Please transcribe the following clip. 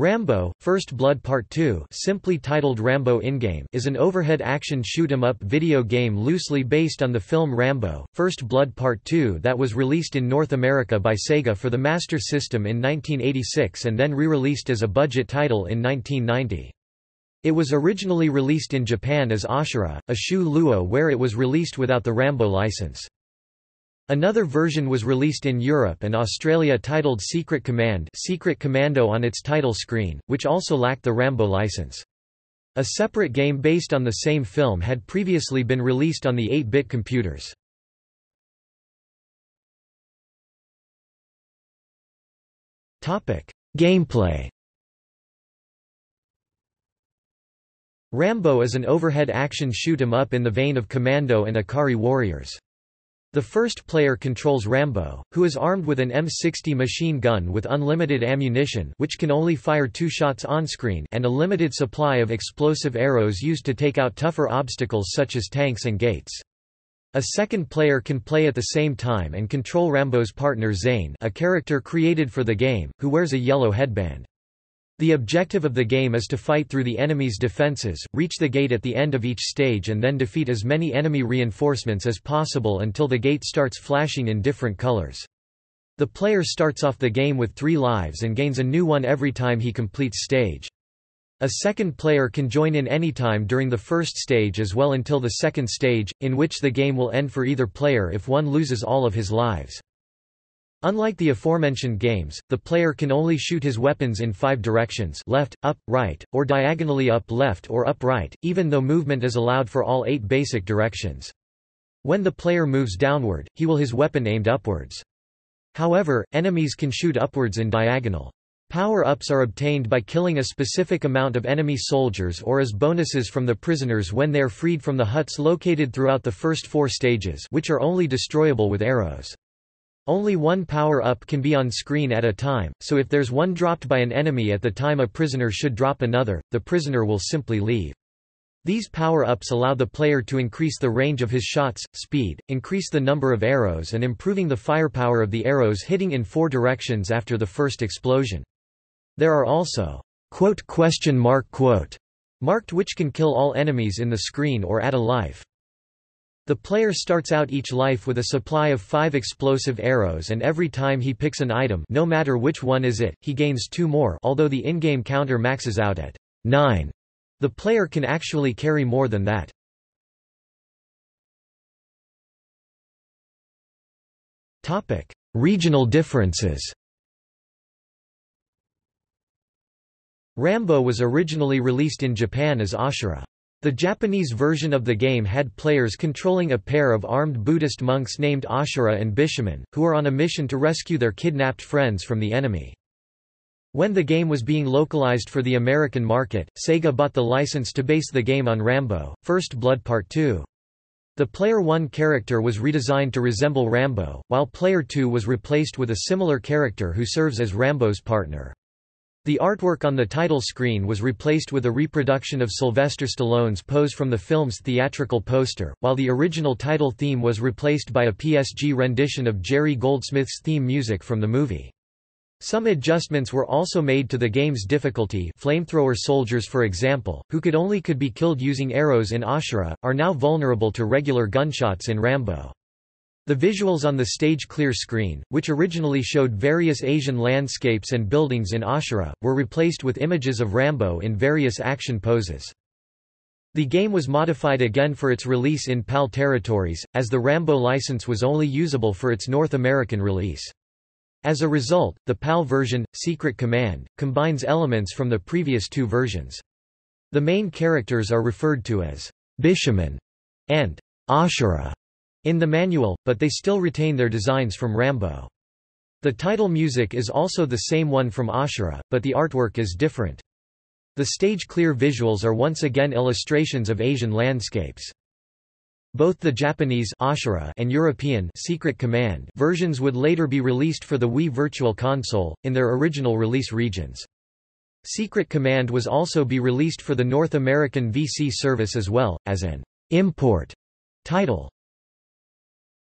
Rambo, First Blood Part 2 simply titled Rambo In-Game is an overhead action shoot-'em-up video game loosely based on the film Rambo, First Blood Part 2 that was released in North America by Sega for the Master System in 1986 and then re-released as a budget title in 1990. It was originally released in Japan as Ashura, a Shu Luo where it was released without the Rambo license. Another version was released in Europe and Australia titled Secret Command Secret Commando on its title screen, which also lacked the Rambo license. A separate game based on the same film had previously been released on the 8-bit computers. Gameplay Rambo is an overhead action shoot-'em-up in the vein of Commando and Ikari Warriors. The first player controls Rambo, who is armed with an M60 machine gun with unlimited ammunition which can only fire two shots on-screen and a limited supply of explosive arrows used to take out tougher obstacles such as tanks and gates. A second player can play at the same time and control Rambo's partner Zane a character created for the game, who wears a yellow headband. The objective of the game is to fight through the enemy's defenses, reach the gate at the end of each stage and then defeat as many enemy reinforcements as possible until the gate starts flashing in different colors. The player starts off the game with three lives and gains a new one every time he completes stage. A second player can join in any time during the first stage as well until the second stage, in which the game will end for either player if one loses all of his lives. Unlike the aforementioned games, the player can only shoot his weapons in five directions left, up, right, or diagonally up left or up right, even though movement is allowed for all eight basic directions. When the player moves downward, he will his weapon aimed upwards. However, enemies can shoot upwards in diagonal. Power-ups are obtained by killing a specific amount of enemy soldiers or as bonuses from the prisoners when they are freed from the huts located throughout the first four stages which are only destroyable with arrows. Only one power-up can be on screen at a time, so if there's one dropped by an enemy at the time a prisoner should drop another, the prisoner will simply leave. These power-ups allow the player to increase the range of his shots, speed, increase the number of arrows and improving the firepower of the arrows hitting in four directions after the first explosion. There are also quote question mark quote marked which can kill all enemies in the screen or add a life. The player starts out each life with a supply of five explosive arrows and every time he picks an item no matter which one is it, he gains two more although the in-game counter maxes out at 9. The player can actually carry more than that. Topic: Regional differences Rambo was originally released in Japan as Ashura. The Japanese version of the game had players controlling a pair of armed Buddhist monks named Ashura and Bishamon, who are on a mission to rescue their kidnapped friends from the enemy. When the game was being localized for the American market, Sega bought the license to base the game on Rambo, First Blood Part 2. The Player 1 character was redesigned to resemble Rambo, while Player 2 was replaced with a similar character who serves as Rambo's partner. The artwork on the title screen was replaced with a reproduction of Sylvester Stallone's pose from the film's theatrical poster, while the original title theme was replaced by a PSG rendition of Jerry Goldsmith's theme music from the movie. Some adjustments were also made to the game's difficulty flamethrower soldiers for example, who could only could be killed using arrows in Ashura, are now vulnerable to regular gunshots in Rambo. The visuals on the stage clear screen, which originally showed various Asian landscapes and buildings in Ashura, were replaced with images of Rambo in various action poses. The game was modified again for its release in PAL territories, as the Rambo license was only usable for its North American release. As a result, the PAL version, Secret Command, combines elements from the previous two versions. The main characters are referred to as Bishamon and Ashura in the manual, but they still retain their designs from Rambo. The title music is also the same one from Ashura, but the artwork is different. The stage-clear visuals are once again illustrations of Asian landscapes. Both the Japanese Ashura and European Secret Command versions would later be released for the Wii Virtual Console, in their original release regions. Secret Command was also be released for the North American VC service as well, as an import title.